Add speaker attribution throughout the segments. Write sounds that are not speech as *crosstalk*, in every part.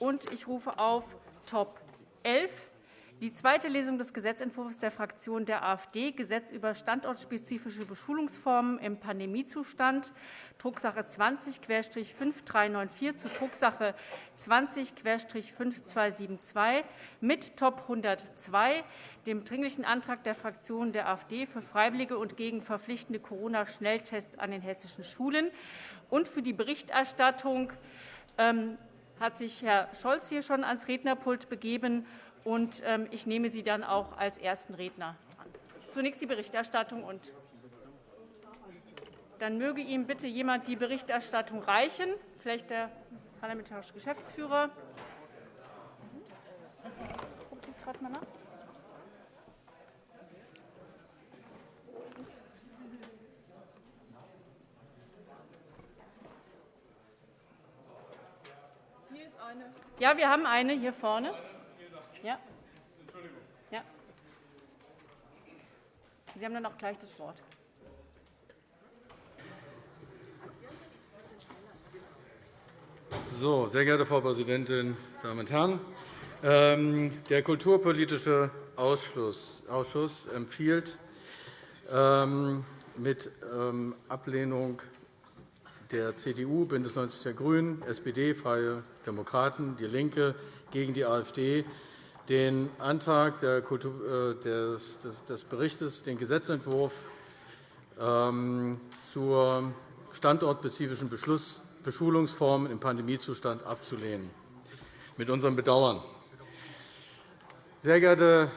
Speaker 1: Und ich rufe auf Top 11 die zweite Lesung des Gesetzentwurfs der Fraktion der AfD, Gesetz über standortspezifische Beschulungsformen im Pandemiezustand, Drucksache 20-5394 zu Drucksache 20-5272 mit Top 102, dem Dringlichen Antrag der Fraktion der AfD für freiwillige und gegen verpflichtende Corona-Schnelltests an den hessischen Schulen. Und für die Berichterstattung ähm, hat sich Herr Scholz hier schon ans Rednerpult begeben und ähm, ich nehme Sie dann auch als ersten Redner an. Zunächst die Berichterstattung und dann möge ihm bitte jemand die Berichterstattung reichen, vielleicht der parlamentarische Geschäftsführer. Gucken Sie es gerade mal nach. Ja, wir haben eine hier vorne. Ja. ja. Sie haben dann auch gleich das Wort.
Speaker 2: So, sehr geehrte Frau Präsidentin, Damen und Herren! Ähm, der Kulturpolitische Ausschuss empfiehlt ähm, mit ähm, Ablehnung der CDU, BÜNDNIS 90 die GRÜNEN, SPD, Freie Demokraten, DIE LINKE gegen die AfD den Antrag äh, des Berichts, den Gesetzentwurf ähm, zur standortspezifischen Beschulungsformen im Pandemiezustand abzulehnen, mit unserem Bedauern. Sehr geehrte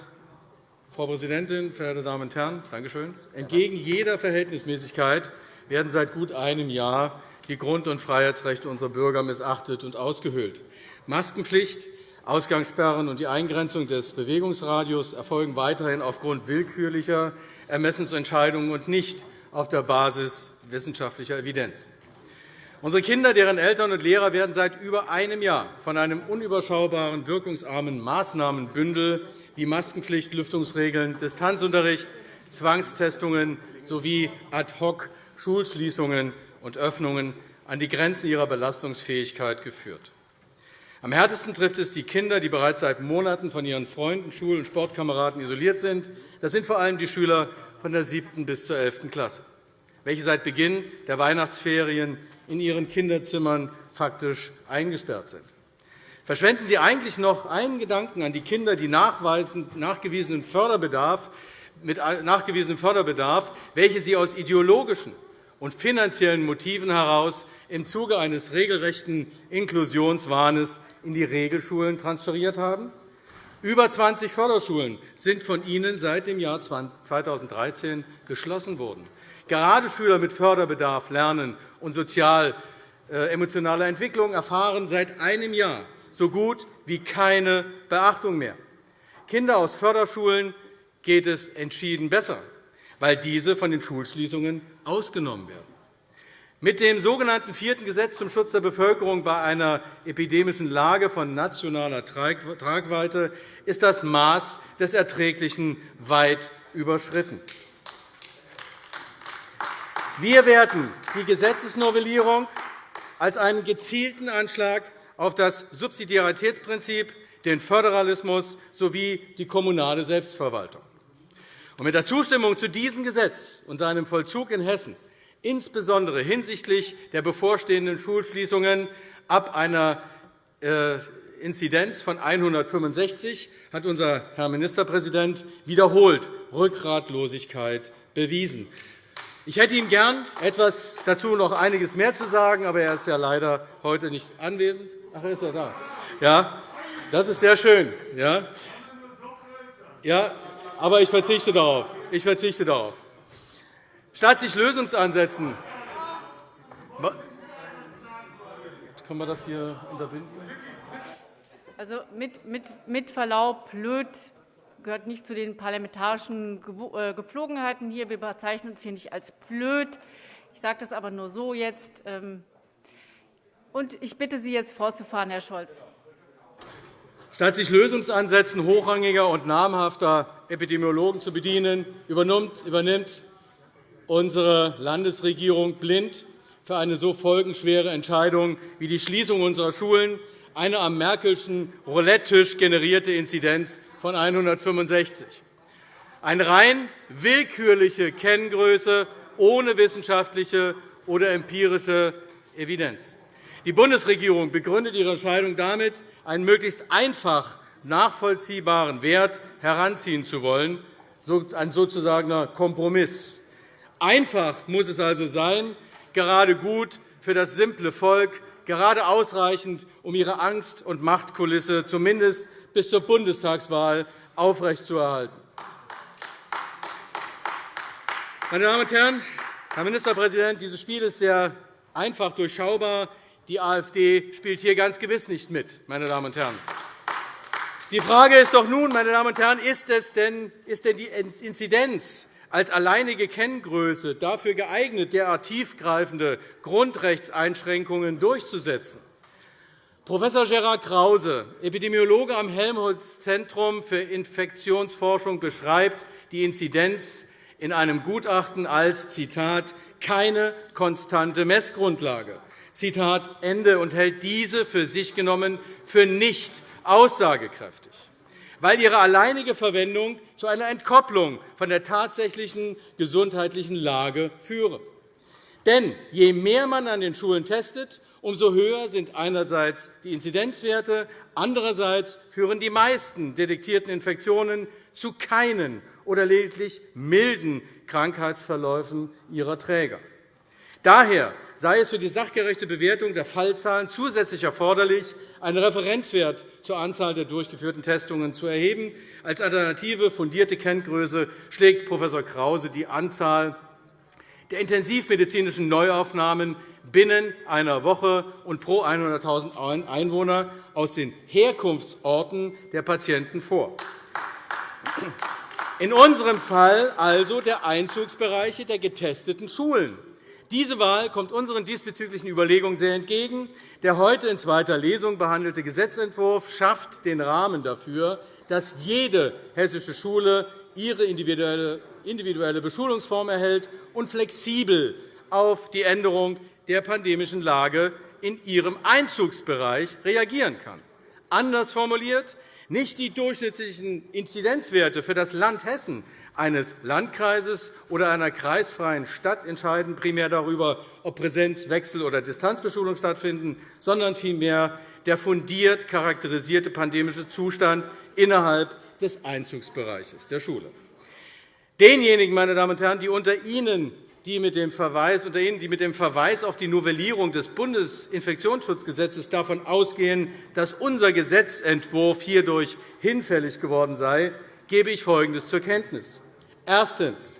Speaker 2: Frau Präsidentin, verehrte Damen und Herren! Dankeschön. Entgegen jeder Verhältnismäßigkeit werden seit gut einem Jahr die Grund- und Freiheitsrechte unserer Bürger missachtet und ausgehöhlt. Maskenpflicht Ausgangssperren und die Eingrenzung des Bewegungsradius erfolgen weiterhin aufgrund willkürlicher Ermessensentscheidungen und nicht auf der Basis wissenschaftlicher Evidenz. Unsere Kinder, deren Eltern und Lehrer werden seit über einem Jahr von einem unüberschaubaren, wirkungsarmen Maßnahmenbündel wie Maskenpflicht, Lüftungsregeln, Distanzunterricht, Zwangstestungen sowie Ad-hoc-Schulschließungen und Öffnungen an die Grenzen ihrer Belastungsfähigkeit geführt. Am härtesten trifft es die Kinder, die bereits seit Monaten von ihren Freunden, Schul- und Sportkameraden isoliert sind. Das sind vor allem die Schüler von der 7. bis zur 11. Klasse, welche seit Beginn der Weihnachtsferien in ihren Kinderzimmern faktisch eingesperrt sind. Verschwenden Sie eigentlich noch einen Gedanken an die Kinder, die nachgewiesenen Förderbedarf, mit nachgewiesenem Förderbedarf, welche Sie aus ideologischen und finanziellen Motiven heraus im Zuge eines regelrechten Inklusionswahnes in die Regelschulen transferiert haben? Über 20 Förderschulen sind von Ihnen seit dem Jahr 2013 geschlossen worden. Gerade Schüler mit Förderbedarf, Lernen und sozial-emotionaler äh, Entwicklung erfahren seit einem Jahr so gut wie keine Beachtung mehr. Kinder aus Förderschulen geht es entschieden besser, weil diese von den Schulschließungen ausgenommen werden. Mit dem sogenannten vierten Gesetz zum Schutz der Bevölkerung bei einer epidemischen Lage von nationaler Tragweite ist das Maß des Erträglichen weit überschritten. Wir werten die Gesetzesnovellierung als einen gezielten Anschlag auf das Subsidiaritätsprinzip, den Föderalismus sowie die kommunale Selbstverwaltung. Mit der Zustimmung zu diesem Gesetz und seinem Vollzug in Hessen insbesondere hinsichtlich der bevorstehenden Schulschließungen ab einer äh, Inzidenz von 165 hat unser Herr Ministerpräsident wiederholt Rückgratlosigkeit bewiesen. Ich hätte ihm gern etwas dazu noch einiges mehr zu sagen, aber er ist ja leider heute nicht anwesend. Ach, ist er da? Ja, das ist sehr schön. Ja, ja aber ich verzichte darauf. Ich verzichte darauf. Statt sich Lösungsansätzen kann man das hier unterbinden?
Speaker 1: Also mit, mit, mit Verlaub, blöd gehört nicht zu den parlamentarischen äh, Gepflogenheiten hier. Wir bezeichnen uns hier nicht als blöd. Ich sage das aber nur so jetzt. Ähm, und ich bitte Sie jetzt fortzufahren, Herr Scholz.
Speaker 2: Statt sich Lösungsansätzen hochrangiger und namhafter Epidemiologen zu bedienen, übernimmt unsere Landesregierung blind für eine so folgenschwere Entscheidung wie die Schließung unserer Schulen eine am Merkelschen Roulette-Tisch generierte Inzidenz von 165. Eine rein willkürliche Kenngröße ohne wissenschaftliche oder empirische Evidenz. Die Bundesregierung begründet ihre Entscheidung damit, einen möglichst einfach nachvollziehbaren Wert heranziehen zu wollen, ein sozusagener Kompromiss. Einfach muss es also sein, gerade gut für das simple Volk, gerade ausreichend, um ihre Angst- und Machtkulisse zumindest bis zur Bundestagswahl aufrechtzuerhalten. Meine Damen und Herren, Herr Ministerpräsident, dieses Spiel ist sehr einfach durchschaubar. Die AfD spielt hier ganz gewiss nicht mit. Meine Damen und Herren. Die Frage ist doch nun, meine Damen und Herren, ist, es denn, ist denn die Inzidenz als alleinige Kenngröße dafür geeignet, derart tiefgreifende Grundrechtseinschränkungen durchzusetzen? Prof. Gerhard Krause, Epidemiologe am Helmholtz-Zentrum für Infektionsforschung, beschreibt die Inzidenz in einem Gutachten als Zitat, keine konstante Messgrundlage. Zitat Ende und hält diese für sich genommen für nicht aussagekräftig, weil ihre alleinige Verwendung zu einer Entkopplung von der tatsächlichen gesundheitlichen Lage führe. Denn je mehr man an den Schulen testet, umso höher sind einerseits die Inzidenzwerte, andererseits führen die meisten detektierten Infektionen zu keinen oder lediglich milden Krankheitsverläufen ihrer Träger. Daher sei es für die sachgerechte Bewertung der Fallzahlen zusätzlich erforderlich, einen Referenzwert zur Anzahl der durchgeführten Testungen zu erheben. Als alternative fundierte Kenngröße schlägt Prof. Krause die Anzahl der intensivmedizinischen Neuaufnahmen binnen einer Woche und pro 100.000 Einwohner aus den Herkunftsorten der Patienten vor. In unserem Fall also der Einzugsbereiche der getesteten Schulen. Diese Wahl kommt unseren diesbezüglichen Überlegungen sehr entgegen. Der heute in zweiter Lesung behandelte Gesetzentwurf schafft den Rahmen dafür, dass jede hessische Schule ihre individuelle Beschulungsform erhält und flexibel auf die Änderung der pandemischen Lage in ihrem Einzugsbereich reagieren kann. Anders formuliert, nicht die durchschnittlichen Inzidenzwerte für das Land Hessen eines Landkreises oder einer kreisfreien Stadt entscheiden primär darüber, ob Präsenz-, Wechsel- oder Distanzbeschulung stattfinden, sondern vielmehr der fundiert charakterisierte pandemische Zustand innerhalb des Einzugsbereiches der Schule. Denjenigen, meine Damen und Herren, die unter Ihnen die mit dem Verweis, unter Ihnen, die mit dem Verweis auf die Novellierung des Bundesinfektionsschutzgesetzes davon ausgehen, dass unser Gesetzentwurf hierdurch hinfällig geworden sei, gebe ich Folgendes zur Kenntnis. Erstens.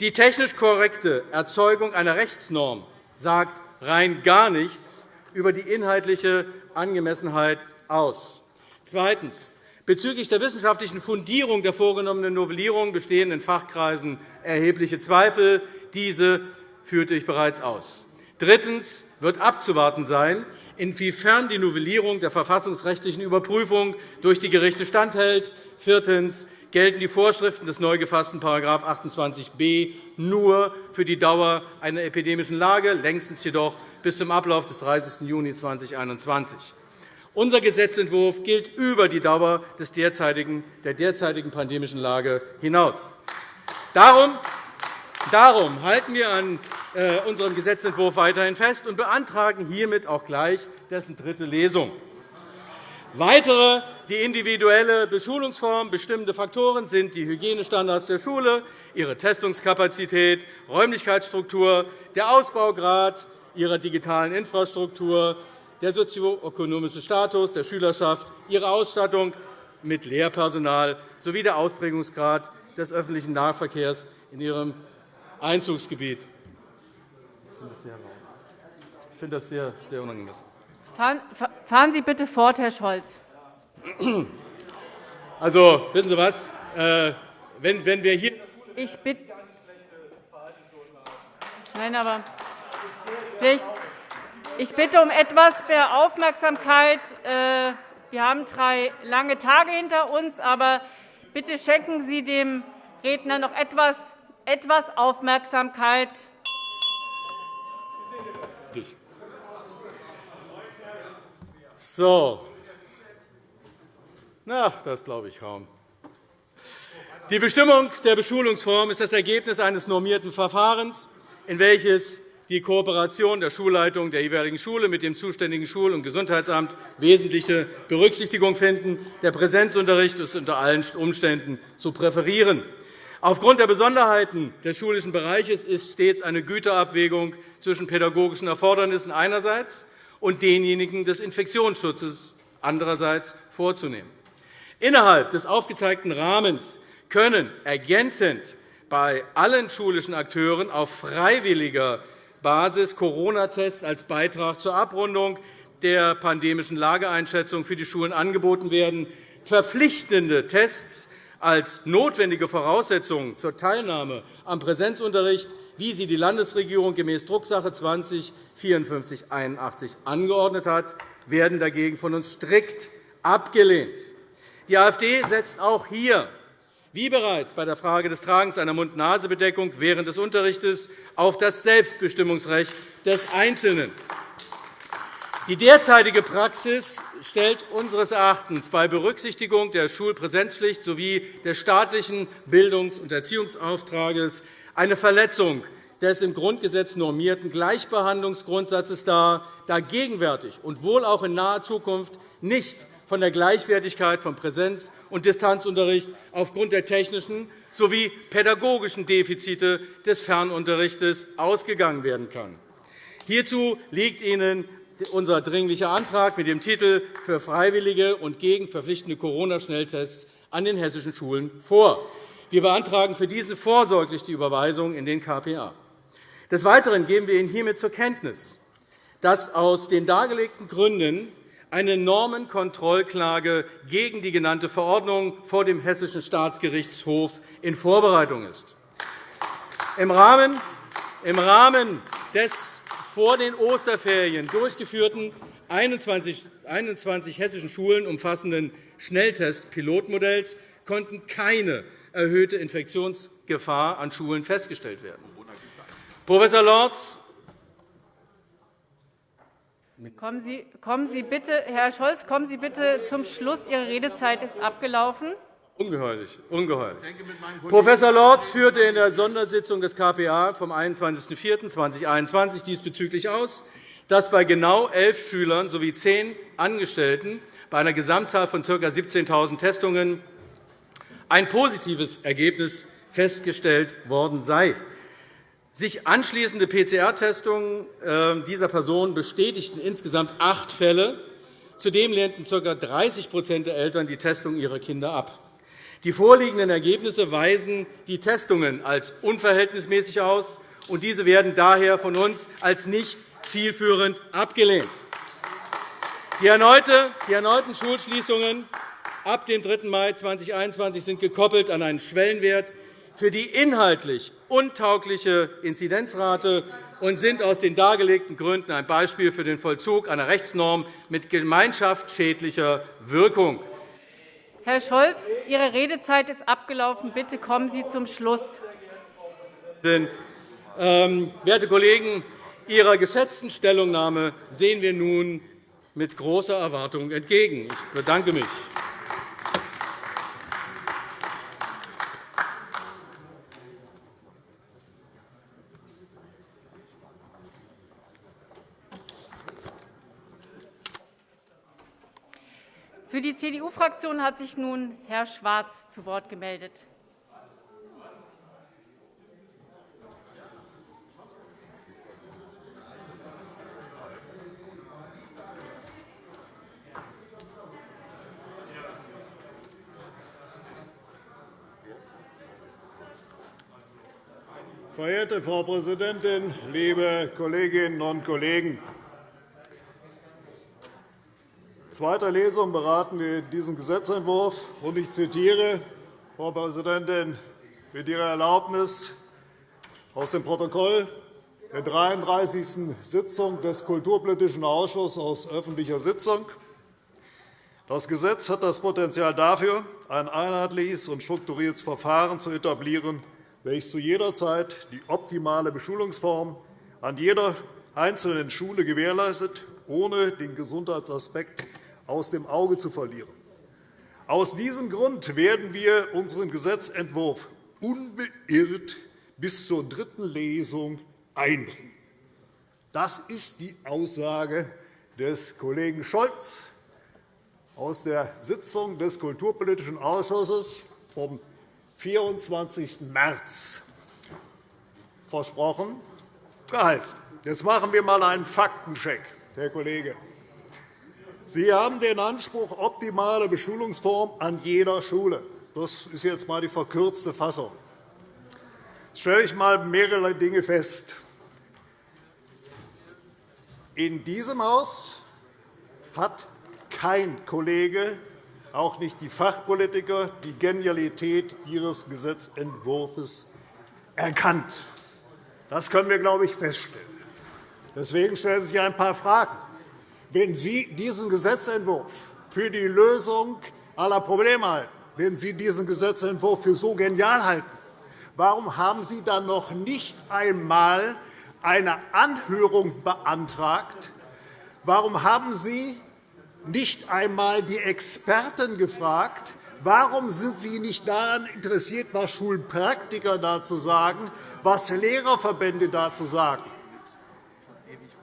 Speaker 2: Die technisch korrekte Erzeugung einer Rechtsnorm sagt rein gar nichts über die inhaltliche Angemessenheit aus. Zweitens. Bezüglich der wissenschaftlichen Fundierung der vorgenommenen Novellierung bestehen in Fachkreisen erhebliche Zweifel. Diese führte ich bereits aus. Drittens wird abzuwarten sein, inwiefern die Novellierung der verfassungsrechtlichen Überprüfung durch die Gerichte standhält. Viertens gelten die Vorschriften des neu gefassten § 28b nur für die Dauer einer epidemischen Lage, längstens jedoch bis zum Ablauf des 30. Juni 2021. Unser Gesetzentwurf gilt über die Dauer der derzeitigen pandemischen Lage hinaus. Darum Darum halten wir an äh, unserem Gesetzentwurf weiterhin fest und beantragen hiermit auch gleich dessen dritte Lesung. Weitere die individuelle Beschulungsform bestimmende Faktoren sind die Hygienestandards der Schule, ihre Testungskapazität, Räumlichkeitsstruktur, der Ausbaugrad ihrer digitalen Infrastruktur, der sozioökonomische Status der Schülerschaft, ihre Ausstattung mit Lehrpersonal sowie der Ausprägungsgrad des öffentlichen Nahverkehrs in ihrem Einzugsgebiet. Ich finde das sehr, sehr unangemessen.
Speaker 1: Fahren Sie bitte fort, Herr Scholz. *clears throat*
Speaker 2: Also, wissen Sie was? Äh, wenn, wenn wir hier
Speaker 1: ich bitte Nein, aber ich bitte um etwas mehr Aufmerksamkeit. Äh, wir haben drei lange Tage hinter uns, aber bitte schenken Sie dem Redner noch etwas etwas Aufmerksamkeit.
Speaker 2: So, Na, das glaube ich kaum. Die Bestimmung der Beschulungsform ist das Ergebnis eines normierten Verfahrens, in welches die Kooperation der Schulleitung der jeweiligen Schule mit dem zuständigen Schul- und Gesundheitsamt wesentliche Berücksichtigung finden. Der Präsenzunterricht ist unter allen Umständen zu präferieren. Aufgrund der Besonderheiten des schulischen Bereiches ist stets eine Güterabwägung zwischen pädagogischen Erfordernissen einerseits und denjenigen des Infektionsschutzes andererseits vorzunehmen. Innerhalb des aufgezeigten Rahmens können ergänzend bei allen schulischen Akteuren auf freiwilliger Basis Corona-Tests als Beitrag zur Abrundung der pandemischen Lageeinschätzung für die Schulen angeboten werden. Verpflichtende Tests als notwendige Voraussetzung zur Teilnahme am Präsenzunterricht, wie sie die Landesregierung gemäß Drucksache 20 5481 angeordnet hat, werden dagegen von uns strikt abgelehnt. Die AfD setzt auch hier, wie bereits bei der Frage des Tragens einer Mund-Nase-Bedeckung während des Unterrichts, auf das Selbstbestimmungsrecht des Einzelnen. Die derzeitige Praxis stellt unseres Erachtens bei Berücksichtigung der Schulpräsenzpflicht sowie des staatlichen Bildungs- und Erziehungsauftrags eine Verletzung des im Grundgesetz normierten Gleichbehandlungsgrundsatzes dar, da gegenwärtig und wohl auch in naher Zukunft nicht von der Gleichwertigkeit von Präsenz- und Distanzunterricht aufgrund der technischen sowie pädagogischen Defizite des Fernunterrichts ausgegangen werden kann. Hierzu liegt Ihnen unser Dringlicher Antrag mit dem Titel für freiwillige und gegen verpflichtende Corona-Schnelltests an den hessischen Schulen vor. Wir beantragen für diesen vorsorglich die Überweisung in den KPA. Des Weiteren geben wir Ihnen hiermit zur Kenntnis, dass aus den dargelegten Gründen eine Normenkontrollklage gegen die genannte Verordnung vor dem Hessischen Staatsgerichtshof in Vorbereitung ist. Im Rahmen des vor den Osterferien durchgeführten 21 hessischen Schulen umfassenden Schnelltest-Pilotmodells konnten keine erhöhte Infektionsgefahr an Schulen festgestellt werden. Professor Lorz
Speaker 1: Kommen Sie, kommen Sie bitte, Herr Scholz, kommen Sie bitte zum Schluss. Ihre Redezeit ist abgelaufen.
Speaker 2: Ungeheuerlich. ungeheuerlich. Professor Lorz führte in der Sondersitzung des KPA vom 21.04.2021 diesbezüglich aus, dass bei genau elf Schülern sowie zehn Angestellten bei einer Gesamtzahl von ca. 17.000 Testungen ein positives Ergebnis festgestellt worden sei. Sich anschließende PCR-Testungen ähm, dieser Personen bestätigten insgesamt acht Fälle. Zudem lehnten ca. 30% der Eltern die Testung ihrer Kinder ab. Die vorliegenden Ergebnisse weisen die Testungen als unverhältnismäßig aus, und diese werden daher von uns als nicht zielführend abgelehnt. Die erneuten Schulschließungen ab dem 3. Mai 2021 sind gekoppelt an einen Schwellenwert für die inhaltlich untaugliche Inzidenzrate und sind aus den dargelegten Gründen ein Beispiel für den Vollzug einer Rechtsnorm mit gemeinschaftsschädlicher Wirkung.
Speaker 1: Herr Scholz, Ihre Redezeit ist abgelaufen. Bitte kommen Sie zum Schluss.
Speaker 2: Ähm, werte Kollegen, Ihrer geschätzten Stellungnahme sehen wir nun mit großer Erwartung entgegen. Ich bedanke mich.
Speaker 1: Für die CDU-Fraktion hat sich nun Herr Schwarz zu Wort gemeldet.
Speaker 3: Verehrte Frau Präsidentin, liebe Kolleginnen und Kollegen! Zweiter Lesung beraten wir diesen Gesetzentwurf. Und ich zitiere, Frau Präsidentin, mit Ihrer Erlaubnis aus dem Protokoll der 33. Sitzung des Kulturpolitischen Ausschusses aus öffentlicher Sitzung. Das Gesetz hat das Potenzial dafür, ein einheitliches und strukturiertes Verfahren zu etablieren, welches zu jeder Zeit die optimale Beschulungsform an jeder einzelnen Schule gewährleistet, ohne den Gesundheitsaspekt aus dem Auge zu verlieren. Aus diesem Grund werden wir unseren Gesetzentwurf unbeirrt bis zur dritten Lesung einbringen. Das ist die Aussage des Kollegen Scholz aus der Sitzung des Kulturpolitischen Ausschusses vom 24. März versprochen, gehalten. Jetzt machen wir einmal einen Faktencheck, Herr Kollege. Sie haben den Anspruch, optimale Beschulungsform an jeder Schule. Das ist jetzt einmal die verkürzte Fassung. Jetzt stelle ich einmal mehrere Dinge fest. In diesem Haus hat kein Kollege, auch nicht die Fachpolitiker, die Genialität Ihres Gesetzentwurfs erkannt. Das können wir, glaube ich, feststellen. Deswegen stellen sich ein paar Fragen. Wenn Sie diesen Gesetzentwurf für die Lösung aller Probleme halten, wenn Sie diesen Gesetzentwurf für so genial halten, warum haben Sie dann noch nicht einmal eine Anhörung beantragt? Warum haben Sie nicht einmal die Experten gefragt? Warum sind Sie nicht daran interessiert, was Schulpraktiker dazu sagen, was Lehrerverbände dazu sagen?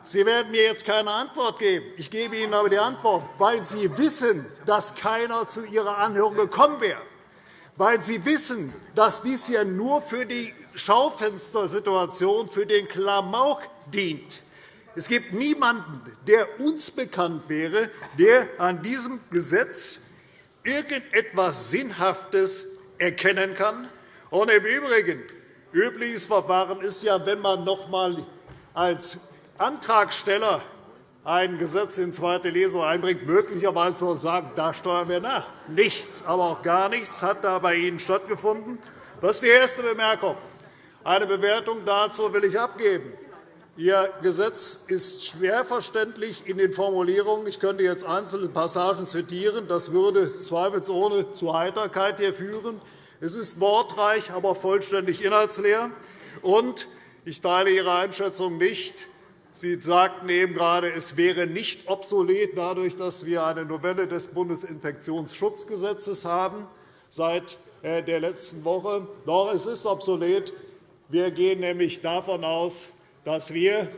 Speaker 3: Sie werden mir jetzt keine Antwort geben. Ich gebe Ihnen aber die Antwort, weil Sie wissen, dass keiner zu Ihrer Anhörung gekommen wäre, weil Sie wissen, dass dies hier nur für die Schaufenstersituation, für den Klamauk dient. Es gibt niemanden, der uns bekannt wäre, der an diesem Gesetz irgendetwas Sinnhaftes erkennen kann. Und Im Übrigen, übliches Verfahren ist ja, wenn man noch einmal als Antragsteller ein Gesetz in zweite Lesung einbringt, möglicherweise zu sagen, da steuern wir nach. Nichts, aber auch gar nichts hat da bei Ihnen stattgefunden. Das ist die erste Bemerkung. Eine Bewertung dazu will ich abgeben. Ihr Gesetz ist schwer verständlich in den Formulierungen. Ich könnte jetzt einzelne Passagen zitieren. Das würde zweifelsohne zu Heiterkeit hier führen. Es ist wortreich, aber vollständig inhaltsleer. Und ich teile Ihre Einschätzung nicht, Sie sagten eben gerade, es wäre nicht obsolet, dadurch, dass wir eine Novelle des Bundesinfektionsschutzgesetzes haben seit äh, der letzten Woche. Doch, es ist obsolet. Wir gehen nämlich davon aus, dass wir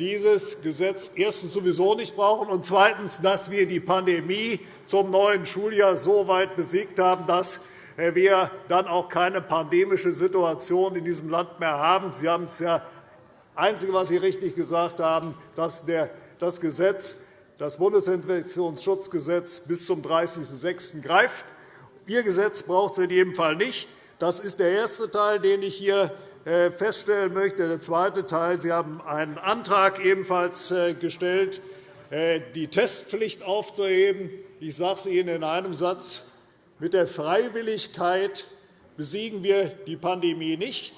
Speaker 3: dieses Gesetz erstens sowieso nicht brauchen und zweitens, dass wir die Pandemie zum neuen Schuljahr so weit besiegt haben, dass äh, wir dann auch keine pandemische Situation in diesem Land mehr haben. Sie haben es ja Einzige, was Sie richtig gesagt haben, dass das Gesetz, das Bundesinfektionsschutzgesetz bis zum 30.06. greift. Ihr Gesetz braucht es in jedem Fall nicht. Das ist der erste Teil, den ich hier äh, feststellen möchte. Der zweite Teil. Sie haben einen Antrag ebenfalls äh, gestellt, äh, die Testpflicht aufzuheben. Ich sage es Ihnen in einem Satz. Mit der Freiwilligkeit besiegen wir die Pandemie nicht.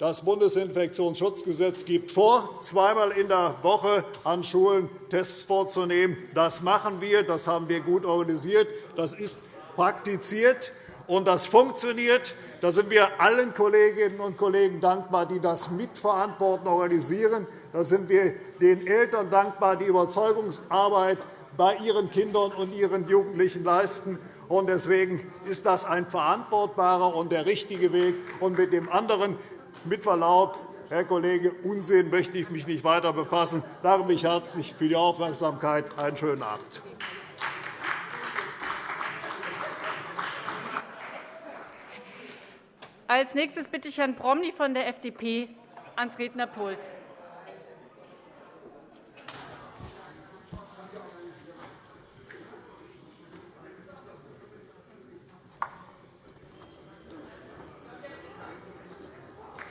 Speaker 3: Das Bundesinfektionsschutzgesetz gibt vor, zweimal in der Woche an Schulen Tests vorzunehmen. Das machen wir. Das haben wir gut organisiert. Das ist praktiziert, und das funktioniert. Da sind wir allen Kolleginnen und Kollegen dankbar, die das mitverantworten, organisieren. Da sind wir den Eltern dankbar, die Überzeugungsarbeit bei ihren Kindern und ihren Jugendlichen leisten. Deswegen ist das ein verantwortbarer und der richtige Weg. Und mit dem anderen mit Verlaub, Herr Kollege, Unsinn möchte ich mich nicht weiter befassen. Ich danke mich herzlich für die Aufmerksamkeit. Einen schönen Abend.
Speaker 1: Als nächstes bitte ich Herrn Promny von der FDP ans Rednerpult.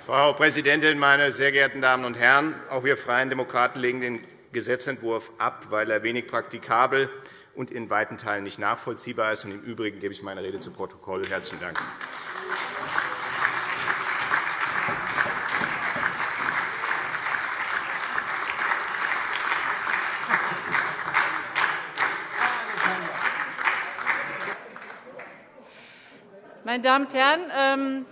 Speaker 4: Frau Präsidentin, meine sehr geehrten Damen und Herren! Auch wir Freien Demokraten legen den Gesetzentwurf ab, weil er wenig praktikabel und in weiten Teilen nicht nachvollziehbar ist. Im Übrigen gebe ich meine Rede zu Protokoll. – Herzlichen Dank.
Speaker 1: Meine Damen und Herren, ähm,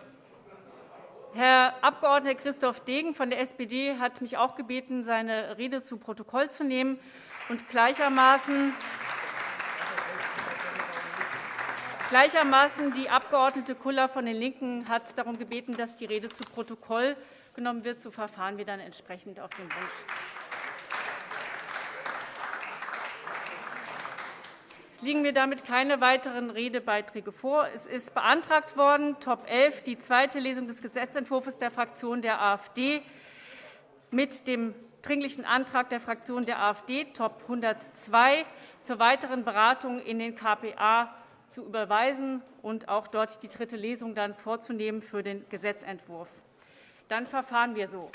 Speaker 1: Herr Abg. Christoph Degen von der SPD hat mich auch gebeten, seine Rede zu Protokoll zu nehmen und gleichermaßen Gleichermaßen die Abg. Kuller von den LINKEN hat darum gebeten, dass die Rede zu Protokoll genommen wird. So verfahren wir dann entsprechend auf den Wunsch. Es liegen mir damit keine weiteren Redebeiträge vor. Es ist beantragt worden, Top 11, die zweite Lesung des Gesetzentwurfs der Fraktion der AfD mit dem Dringlichen Antrag der Fraktion der AfD, Top 102, zur weiteren Beratung in den KPA zu überweisen und auch dort die dritte Lesung dann vorzunehmen für den Gesetzentwurf. Dann verfahren wir so.